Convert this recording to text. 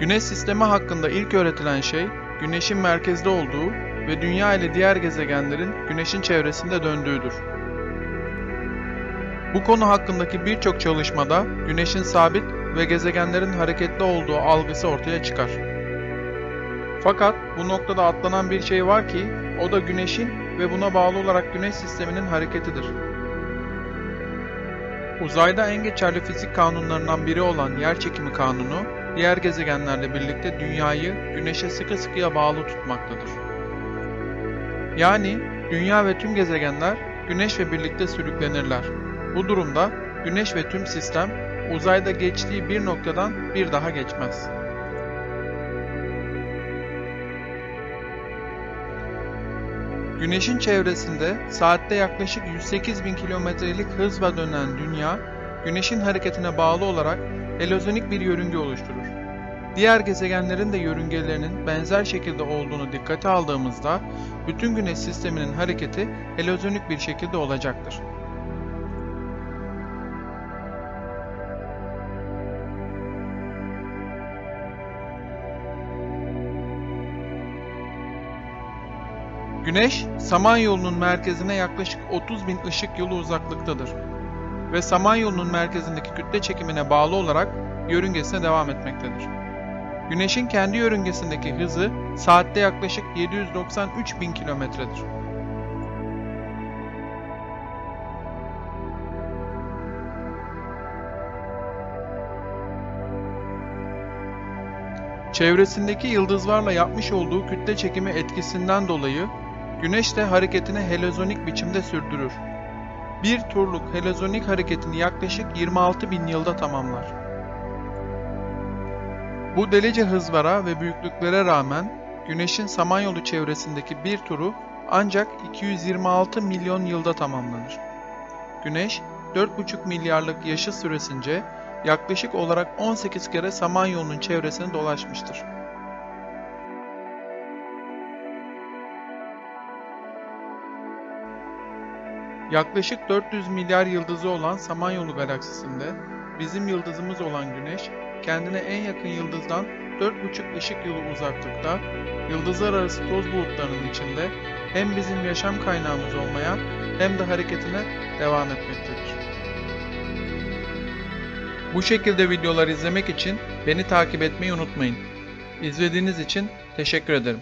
Güneş sistemi hakkında ilk öğretilen şey, Güneş'in merkezde olduğu ve Dünya ile diğer gezegenlerin Güneş'in çevresinde döndüğüdür. Bu konu hakkındaki birçok çalışmada Güneş'in sabit ve gezegenlerin hareketli olduğu algısı ortaya çıkar. Fakat bu noktada atlanan bir şey var ki, o da Güneş'in ve buna bağlı olarak Güneş sisteminin hareketidir. Uzayda en geçerli fizik kanunlarından biri olan yerçekimi kanunu, diğer gezegenlerle birlikte Dünya'yı Güneş'e sıkı sıkıya bağlı tutmaktadır. Yani Dünya ve tüm gezegenler Güneş ve birlikte sürüklenirler. Bu durumda Güneş ve tüm sistem uzayda geçtiği bir noktadan bir daha geçmez. Güneşin çevresinde saatte yaklaşık 108 bin kilometrelik hızla dönen Dünya, Güneşin hareketine bağlı olarak helozonik bir yörünge oluşturur. Diğer gezegenlerin de yörüngelerinin benzer şekilde olduğunu dikkate aldığımızda, bütün Güneş sisteminin hareketi helozonik bir şekilde olacaktır. Güneş, Samanyolu'nun merkezine yaklaşık 30 bin ışık yılı uzaklıktadır ve Samanyolu'nun merkezindeki kütle çekimine bağlı olarak yörüngesine devam etmektedir. Güneşin kendi yörüngesindeki hızı saatte yaklaşık 793 bin kilometredir. Çevresindeki yıldızlarla yapmış olduğu kütle çekimi etkisinden dolayı Güneş de hareketini helozonik biçimde sürdürür. Bir turluk helozonik hareketini yaklaşık 26 bin yılda tamamlar. Bu delice hızlara ve büyüklüklere rağmen Güneş'in Samanyolu çevresindeki bir turu ancak 226 milyon yılda tamamlanır. Güneş 4,5 milyarlık yaşı süresince yaklaşık olarak 18 kere Samanyolu'nun çevresini dolaşmıştır. Yaklaşık 400 milyar yıldızı olan Samanyolu galaksisinde bizim yıldızımız olan Güneş, kendine en yakın yıldızdan 4,5 ışık yılı uzaklıkta, yıldızlar arası toz bulutlarının içinde hem bizim yaşam kaynağımız olmaya hem de hareketine devam etmektedir. Bu şekilde videolar izlemek için beni takip etmeyi unutmayın. İzlediğiniz için teşekkür ederim.